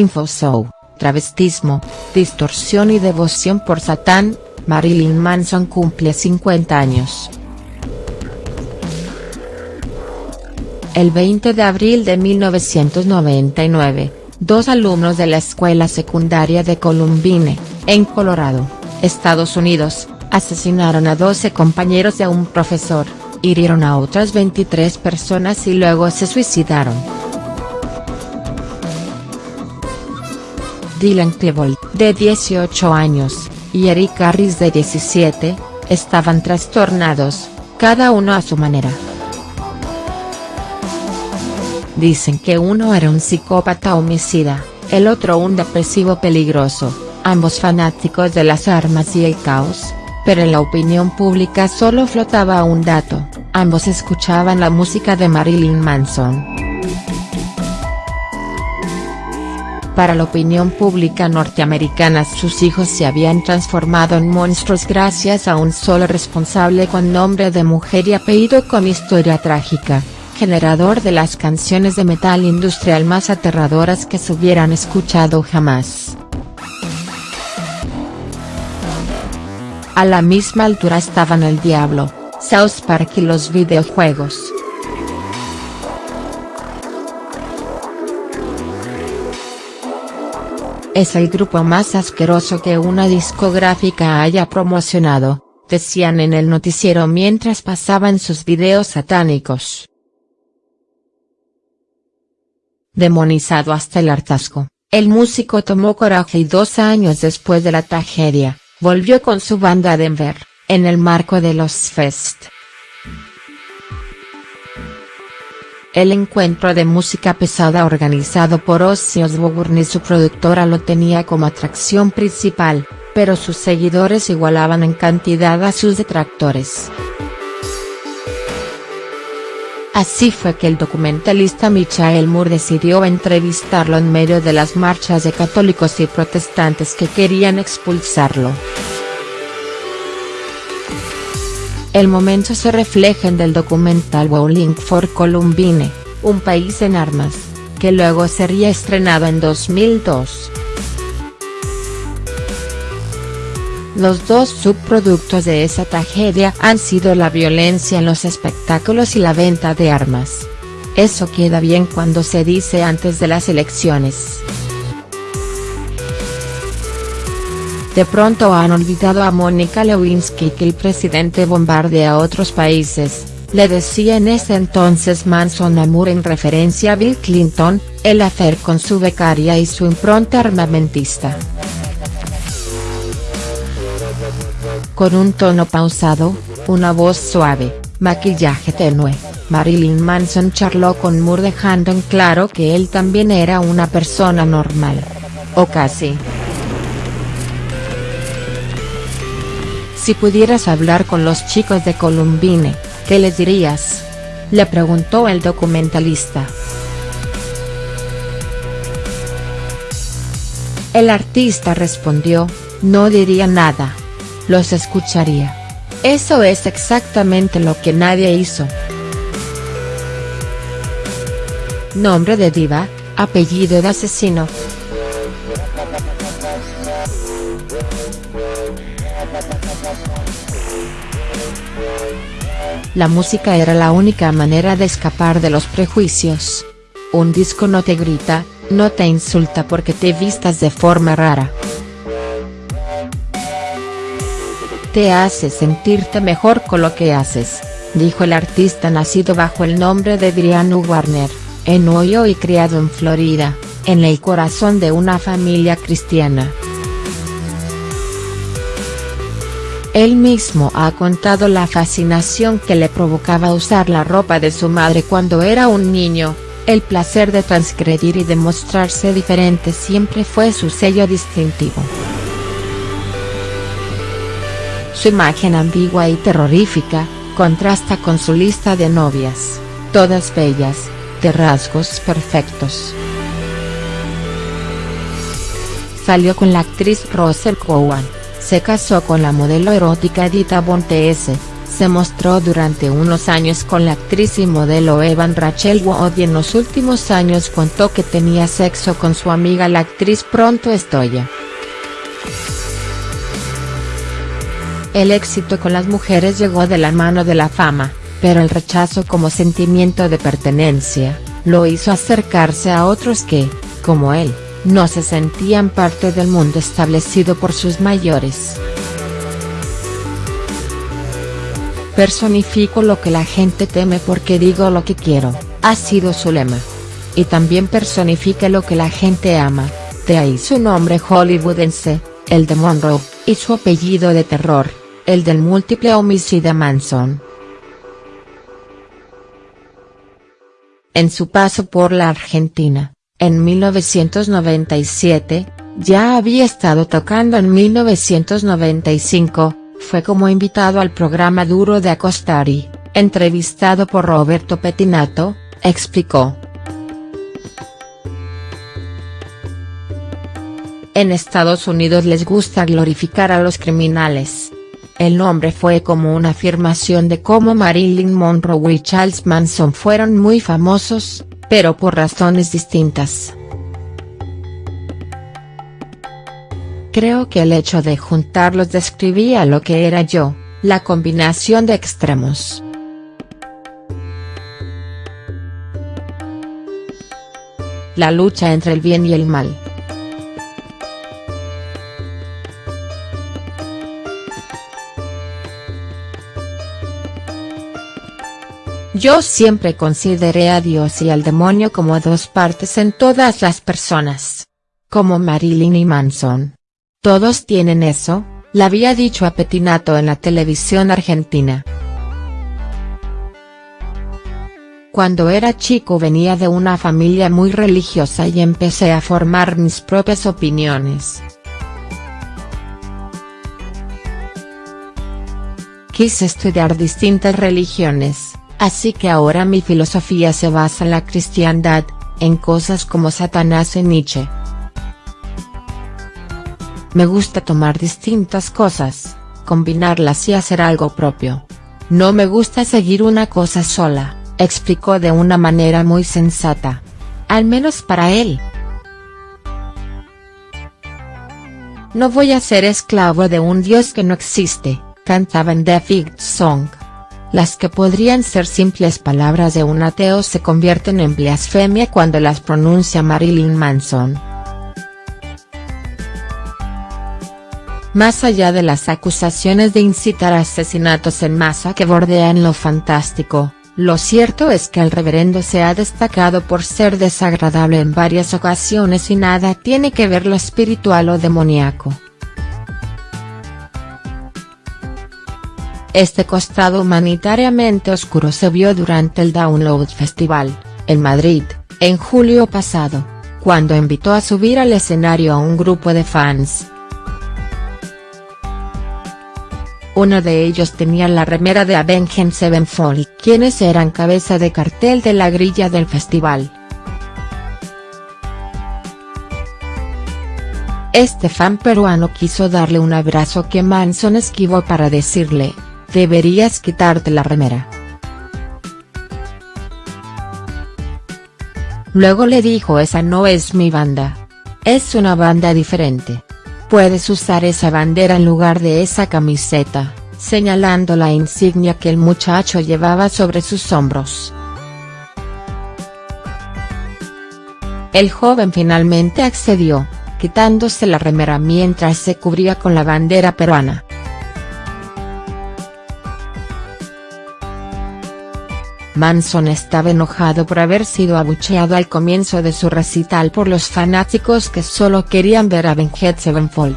Infoshow, travestismo, distorsión y devoción por Satán, Marilyn Manson cumple 50 años. El 20 de abril de 1999, dos alumnos de la escuela secundaria de Columbine, en Colorado, Estados Unidos, asesinaron a 12 compañeros de un profesor, hirieron a otras 23 personas y luego se suicidaron. Dylan Klebold, de 18 años, y Eric Harris de 17, estaban trastornados, cada uno a su manera. Dicen que uno era un psicópata homicida, el otro un depresivo peligroso, ambos fanáticos de las armas y el caos, pero en la opinión pública solo flotaba un dato, ambos escuchaban la música de Marilyn Manson. Para la opinión pública norteamericana sus hijos se habían transformado en monstruos gracias a un solo responsable con nombre de mujer y apellido con historia trágica generador de las canciones de metal industrial más aterradoras que se hubieran escuchado jamás. A la misma altura estaban el Diablo, South Park y los videojuegos. Es el grupo más asqueroso que una discográfica haya promocionado, decían en el noticiero mientras pasaban sus videos satánicos. Demonizado hasta el hartazgo, el músico tomó coraje y dos años después de la tragedia, volvió con su banda a Denver, en el marco de los Fest. El encuentro de música pesada organizado por Ozzy Osbourne y su productora lo tenía como atracción principal, pero sus seguidores igualaban en cantidad a sus detractores. Así fue que el documentalista Michael Moore decidió entrevistarlo en medio de las marchas de católicos y protestantes que querían expulsarlo. El momento se refleja en el documental Bowling for Columbine, un país en armas, que luego sería estrenado en 2002. Los dos subproductos de esa tragedia han sido la violencia en los espectáculos y la venta de armas. Eso queda bien cuando se dice antes de las elecciones. De pronto han olvidado a Mónica Lewinsky que el presidente bombardea a otros países, le decía en ese entonces Manson Amur en referencia a Bill Clinton, el afer con su becaria y su impronta armamentista. Con un tono pausado, una voz suave, maquillaje tenue, Marilyn Manson charló con Moore dejando en claro que él también era una persona normal. O casi. Si pudieras hablar con los chicos de Columbine, ¿qué les dirías? Le preguntó el documentalista. El artista respondió, no diría nada los escucharía. Eso es exactamente lo que nadie hizo. Nombre de diva, apellido de asesino. La música era la única manera de escapar de los prejuicios. Un disco no te grita, no te insulta porque te vistas de forma rara. Te hace sentirte mejor con lo que haces, dijo el artista nacido bajo el nombre de Brian Warner, en Ohio y criado en Florida, en el corazón de una familia cristiana. Él mismo ha contado la fascinación que le provocaba usar la ropa de su madre cuando era un niño, el placer de transgredir y demostrarse diferente siempre fue su sello distintivo. Su imagen ambigua y terrorífica, contrasta con su lista de novias, todas bellas, de rasgos perfectos. Salió con la actriz Rosel Cowan, se casó con la modelo erótica Edita Bonte se mostró durante unos años con la actriz y modelo Evan Rachel Wood y en los últimos años contó que tenía sexo con su amiga la actriz Pronto Estoya. El éxito con las mujeres llegó de la mano de la fama, pero el rechazo como sentimiento de pertenencia, lo hizo acercarse a otros que, como él, no se sentían parte del mundo establecido por sus mayores. Personifico lo que la gente teme porque digo lo que quiero, ha sido su lema. Y también personifique lo que la gente ama, de ahí su nombre hollywoodense, el de Monroe, y su apellido de terror, el del múltiple homicida Manson. En su paso por la Argentina, en 1997, ya había estado tocando en 1995, fue como invitado al programa Duro de Acostari, entrevistado por Roberto Petinato, explicó. En Estados Unidos les gusta glorificar a los criminales. El nombre fue como una afirmación de cómo Marilyn Monroe y Charles Manson fueron muy famosos, pero por razones distintas. Creo que el hecho de juntarlos describía lo que era yo, la combinación de extremos. La lucha entre el bien y el mal. Yo siempre consideré a Dios y al demonio como dos partes en todas las personas. Como Marilyn y Manson. Todos tienen eso, le había dicho a Petinato en la televisión argentina. Cuando era chico venía de una familia muy religiosa y empecé a formar mis propias opiniones. Quise estudiar distintas religiones, así que ahora mi filosofía se basa en la cristiandad, en cosas como Satanás y Nietzsche. Me gusta tomar distintas cosas, combinarlas y hacer algo propio. No me gusta seguir una cosa sola, explicó de una manera muy sensata. Al menos para él. No voy a ser esclavo de un dios que no existe, cantaba en The Fig Song. Las que podrían ser simples palabras de un ateo se convierten en blasfemia cuando las pronuncia Marilyn Manson. Más allá de las acusaciones de incitar a asesinatos en masa que bordean lo fantástico, lo cierto es que el reverendo se ha destacado por ser desagradable en varias ocasiones y nada tiene que ver lo espiritual o demoníaco. Este costado humanitariamente oscuro se vio durante el Download Festival, en Madrid, en julio pasado, cuando invitó a subir al escenario a un grupo de fans. Uno de ellos tenía la remera de Avenged Sevenfold quienes eran cabeza de cartel de la grilla del festival. Este fan peruano quiso darle un abrazo que Manson esquivó para decirle, deberías quitarte la remera. Luego le dijo esa no es mi banda. Es una banda diferente. Puedes usar esa bandera en lugar de esa camiseta, señalando la insignia que el muchacho llevaba sobre sus hombros. El joven finalmente accedió, quitándose la remera mientras se cubría con la bandera peruana. Manson estaba enojado por haber sido abucheado al comienzo de su recital por los fanáticos que solo querían ver a Avenged Sevenfold.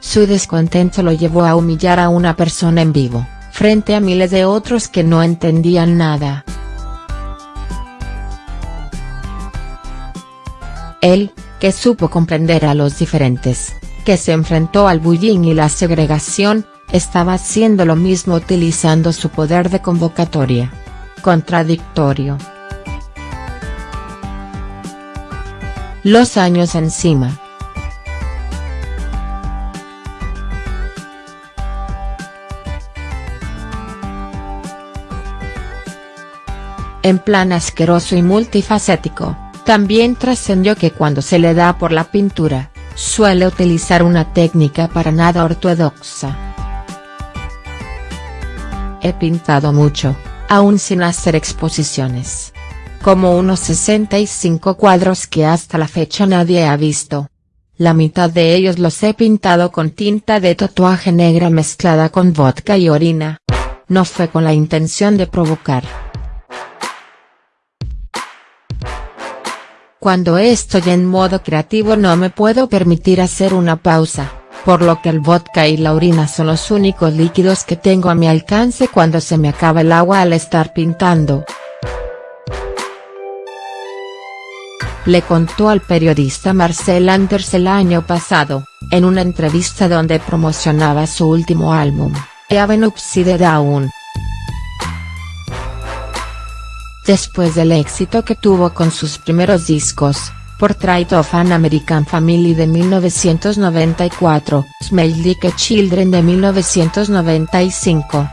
Su descontento lo llevó a humillar a una persona en vivo, frente a miles de otros que no entendían nada. Él, que supo comprender a los diferentes, que se enfrentó al bullying y la segregación, estaba haciendo lo mismo utilizando su poder de convocatoria. Contradictorio. Los años encima. En plan asqueroso y multifacético, también trascendió que cuando se le da por la pintura, suele utilizar una técnica para nada ortodoxa. He pintado mucho, aún sin hacer exposiciones. Como unos 65 cuadros que hasta la fecha nadie ha visto. La mitad de ellos los he pintado con tinta de tatuaje negra mezclada con vodka y orina. No fue con la intención de provocar. Cuando estoy en modo creativo no me puedo permitir hacer una pausa, por lo que el vodka y la orina son los únicos líquidos que tengo a mi alcance cuando se me acaba el agua al estar pintando. Le contó al periodista Marcel Anders el año pasado, en una entrevista donde promocionaba su último álbum, Even Upside Down. Después del éxito que tuvo con sus primeros discos, Portrait of an American Family de 1994, Smell Like Children de 1995.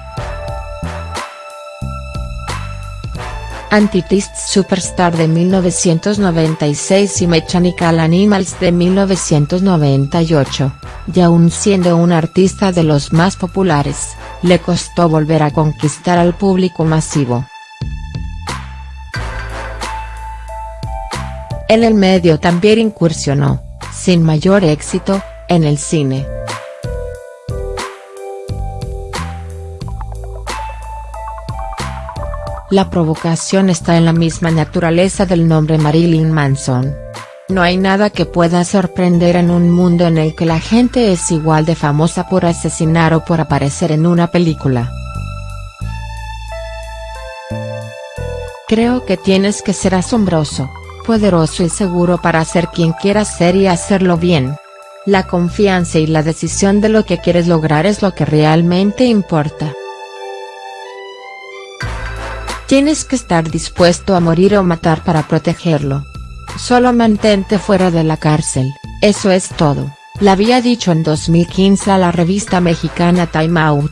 Antichrist Superstar de 1996 y Mechanical Animals de 1998, y aún siendo un artista de los más populares, le costó volver a conquistar al público masivo. En el medio también incursionó, sin mayor éxito, en el cine. La provocación está en la misma naturaleza del nombre Marilyn Manson. No hay nada que pueda sorprender en un mundo en el que la gente es igual de famosa por asesinar o por aparecer en una película. Creo que tienes que ser asombroso, poderoso y seguro para ser quien quieras ser y hacerlo bien. La confianza y la decisión de lo que quieres lograr es lo que realmente importa. Tienes que estar dispuesto a morir o matar para protegerlo. Solo mantente fuera de la cárcel, eso es todo, le había dicho en 2015 a la revista mexicana Time Out.